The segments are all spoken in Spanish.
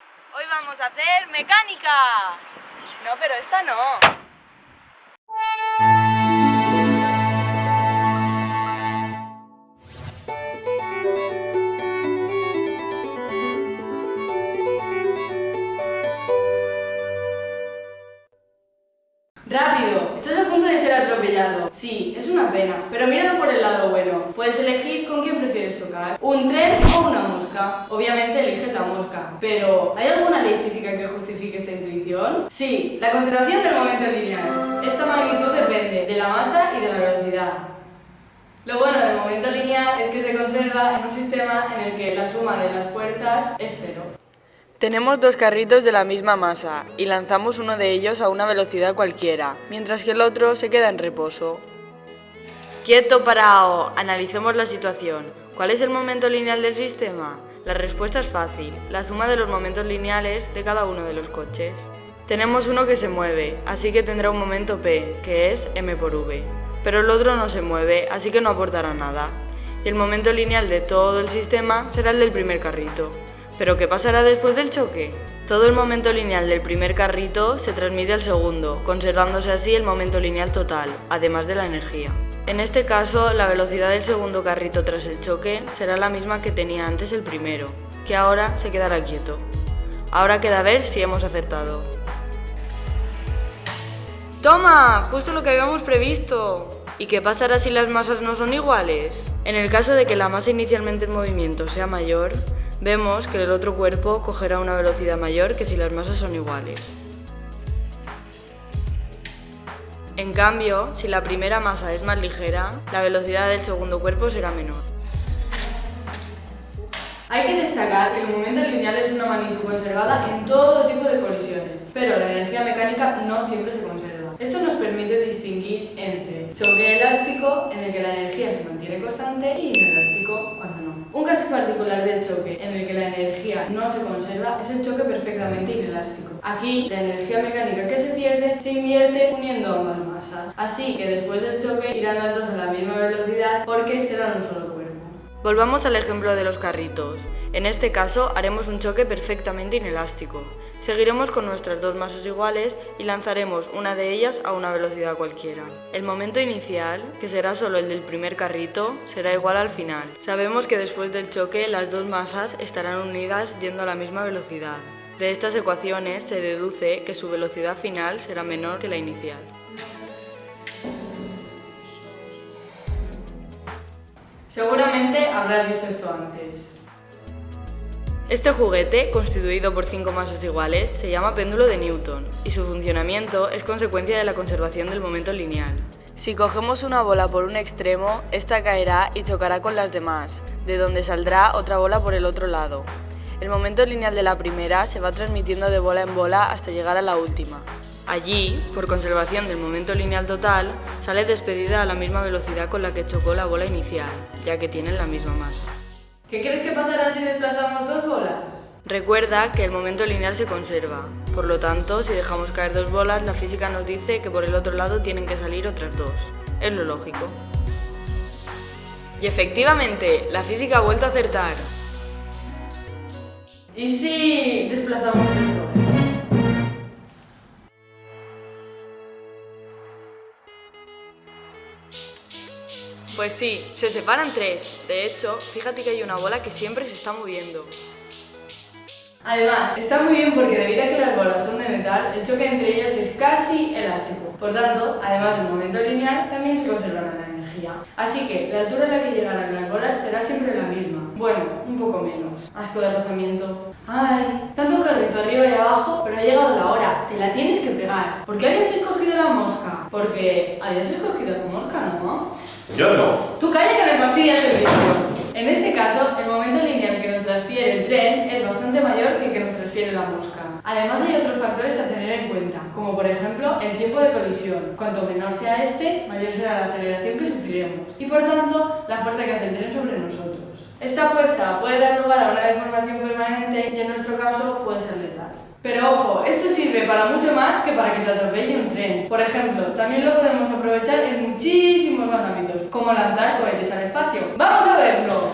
Hoy vamos a hacer mecánica. No, pero esta no. ¡Rápido! Estás a punto de ser atropellado. Sí, es una pena, pero míralo por el lado bueno. Puedes elegir con quién prefieres chocar, un tren o una Obviamente eliges la mosca, pero ¿hay alguna ley física que justifique esta intuición? Sí, la conservación del momento lineal. Esta magnitud depende de la masa y de la velocidad. Lo bueno del momento lineal es que se conserva en un sistema en el que la suma de las fuerzas es cero. Tenemos dos carritos de la misma masa y lanzamos uno de ellos a una velocidad cualquiera, mientras que el otro se queda en reposo. Quieto, parado. Analicemos la situación. ¿Cuál es el momento lineal del sistema? La respuesta es fácil, la suma de los momentos lineales de cada uno de los coches. Tenemos uno que se mueve, así que tendrá un momento p, que es m por v. Pero el otro no se mueve, así que no aportará nada. Y el momento lineal de todo el sistema será el del primer carrito. ¿Pero qué pasará después del choque? Todo el momento lineal del primer carrito se transmite al segundo, conservándose así el momento lineal total, además de la energía. En este caso, la velocidad del segundo carrito tras el choque será la misma que tenía antes el primero, que ahora se quedará quieto. Ahora queda ver si hemos acertado. ¡Toma! Justo lo que habíamos previsto. ¿Y qué pasará si las masas no son iguales? En el caso de que la masa inicialmente en movimiento sea mayor, vemos que el otro cuerpo cogerá una velocidad mayor que si las masas son iguales. En cambio, si la primera masa es más ligera, la velocidad del segundo cuerpo será menor. Hay que destacar que el momento lineal es una magnitud conservada en todo tipo de colisiones, pero la energía mecánica no siempre se conserva. Esto nos permite distinguir entre choque elástico, en el que la energía se mantiene constante, y inelástico, cuando no. Un caso particular del choque en el que la energía no se conserva es el choque perfectamente inelástico. Aquí, la energía mecánica que se pierde se invierte uniendo ambas masas. Así que después del choque irán las dos a la misma velocidad porque serán un solo cuerpo. Volvamos al ejemplo de los carritos. En este caso haremos un choque perfectamente inelástico. Seguiremos con nuestras dos masas iguales y lanzaremos una de ellas a una velocidad cualquiera. El momento inicial, que será solo el del primer carrito, será igual al final. Sabemos que después del choque las dos masas estarán unidas yendo a la misma velocidad. De estas ecuaciones se deduce que su velocidad final será menor que la inicial. Seguramente habrás visto esto antes. Este juguete, constituido por cinco masas iguales, se llama péndulo de Newton y su funcionamiento es consecuencia de la conservación del momento lineal. Si cogemos una bola por un extremo, esta caerá y chocará con las demás, de donde saldrá otra bola por el otro lado. El momento lineal de la primera se va transmitiendo de bola en bola hasta llegar a la última. Allí, por conservación del momento lineal total, sale despedida a la misma velocidad con la que chocó la bola inicial, ya que tienen la misma masa. ¿Qué crees que pasará si desplazamos dos bolas? Recuerda que el momento lineal se conserva, por lo tanto, si dejamos caer dos bolas, la física nos dice que por el otro lado tienen que salir otras dos. Es lo lógico. Y efectivamente, la física ha vuelto a acertar. Y sí, desplazamos bolas. Pues sí, se separan tres. De hecho, fíjate que hay una bola que siempre se está moviendo. Además, está muy bien porque debido a que las bolas son de metal, el choque entre ellas es casi elástico. Por tanto, además del momento lineal, también se conservará la energía. Así que la altura a la que llegarán las bolas será siempre la misma. Bueno, un poco menos. Asco de rozamiento. Ay, tanto carrito arriba y abajo, pero ha llegado la hora. Te la tienes que pegar. ¿Por qué habías escogido la mosca? Porque habías escogido la mosca, ¿no? Yo no. Tú calla que me fastidias el vídeo. En este caso, el momento lineal que nos transfiere el tren es bastante mayor que el que nos transfiere la mosca. Además hay otros factores a tener en cuenta, como por ejemplo el tiempo de colisión. Cuanto menor sea este, mayor será la aceleración que sufriremos y por tanto la fuerza que hace el tren sobre nosotros. Esta fuerza puede dar lugar a una deformación permanente y en nuestro caso puede ser letal. Pero ojo, esto sirve para mucho más que para que te atropelle un tren. Por ejemplo, también lo podemos aprovechar en muchísimos más ámbitos, como lanzar cohetes al espacio. ¡Vamos a verlo!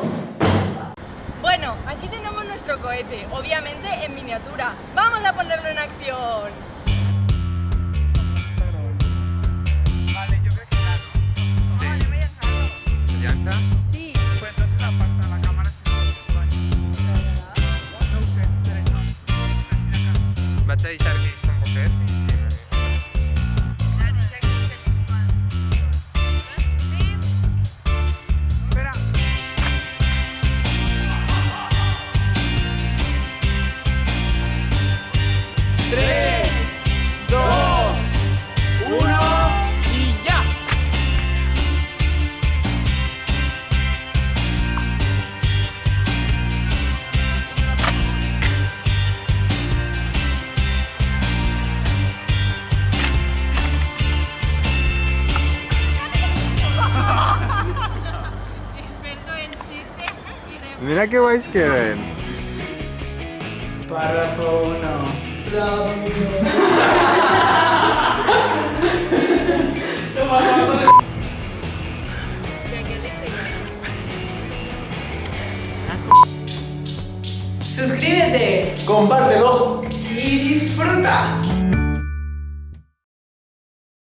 Bueno, aquí tenemos nuestro cohete, obviamente en miniatura. ¡Vamos a ponerlo en acción! Vale, yo creo que ya. Sí. Yo voy a ¿Ya está? Sí. সেই Mira qué guays queden. Párrafo 1. Suscríbete, compártelo y disfruta.